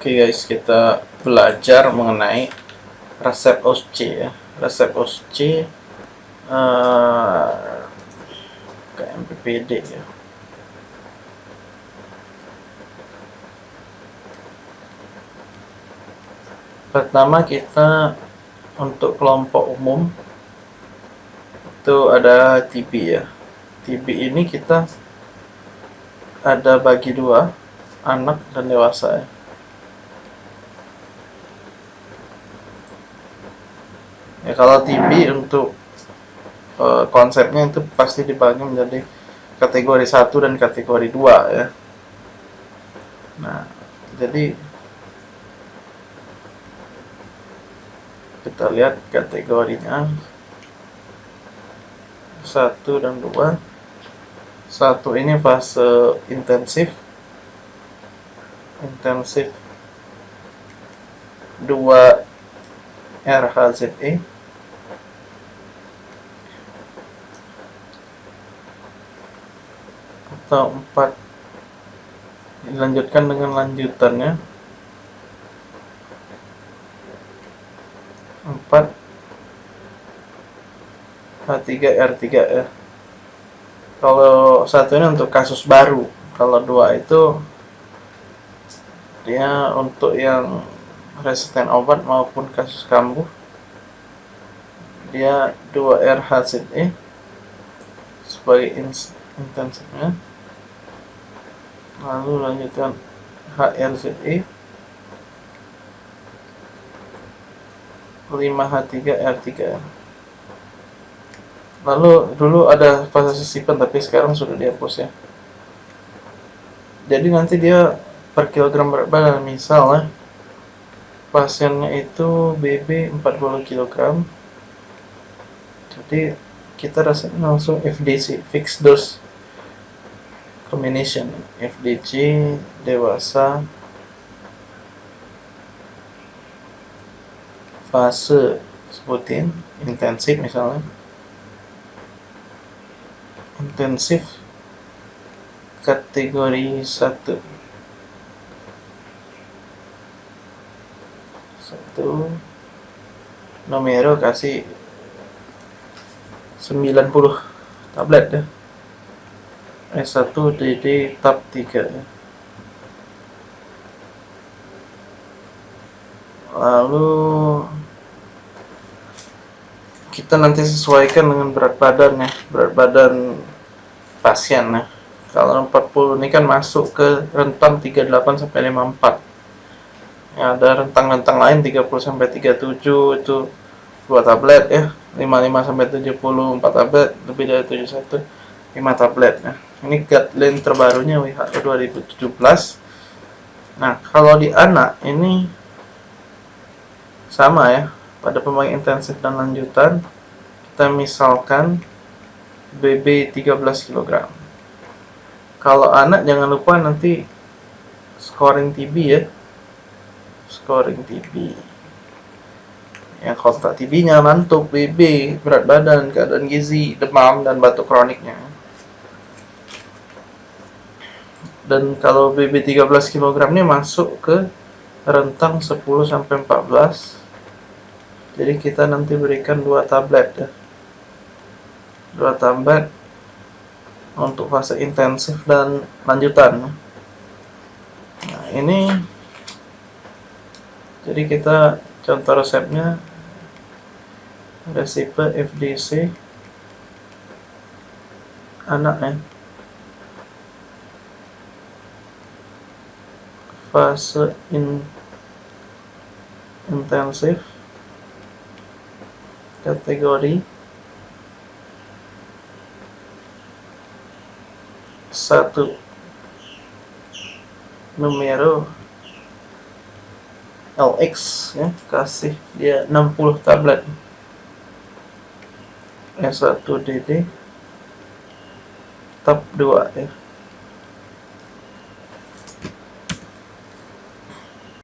Oke guys, kita belajar mengenai resep OSC ya. Resep OSC uh, ke ya. Pertama kita untuk kelompok umum itu ada TB ya. TB ini kita ada bagi dua, anak dan dewasa ya. Ya kalau TB untuk uh, konsepnya itu pasti dibagi menjadi kategori 1 dan kategori 2 ya. Nah jadi kita lihat kategorinya. Satu dan dua. Satu ini fase intensif. Intensif dua RHZE atau 4 dilanjutkan dengan lanjutannya. 4 H3 R3 ya kalau satu ini untuk kasus baru. Kalau dua itu dia untuk yang resisten obat maupun kasus kambuh. Dia 2 RHZE sebagai intensifnya lalu lanjutkan. HRZE 5H3 R3 lalu dulu ada fase sisipan tapi sekarang sudah dihapus ya. Jadi nanti dia per kilogram berat badan misalnya pasiennya itu BB 40 kg jadi kita rasain langsung FDC fixed dose combination FDC dewasa fase sebutin intensif misalnya. Intensif kategori 1 satu. Numero kasih 90 tablet ya S1 DD tab 3 lalu kita nanti sesuaikan dengan berat badan ya. Berat badan pasien ya. Kalau 40 ini kan masuk ke rentang 38 sampai 54 ya ada rentang-rentang lain 30 sampai 37 itu dua tablet ya. 55 sampai 70 4 tablet lebih dari 71 5 tablet ya ini guideline terbarunya WHO 2017 nah kalau di anak ini sama ya pada pemain intensif dan lanjutan kita misalkan BB 13 kg kalau anak jangan lupa nanti scoring TB ya. Scoring TB yang kontak TB nya mantuk BB berat badan keadaan gizi demam dan batuk kroniknya dan kalau BB 13 kg ini masuk ke rentang 10 sampai 14 jadi kita nanti berikan dua tablet ya. Dua tablet untuk fase intensif dan lanjutan. Nah ini jadi kita contoh resepnya. Resipe FDC anak ya fase in intensif kategori satu numero LX ya kasih dia 60 tablet. S1 DD tab 2 ya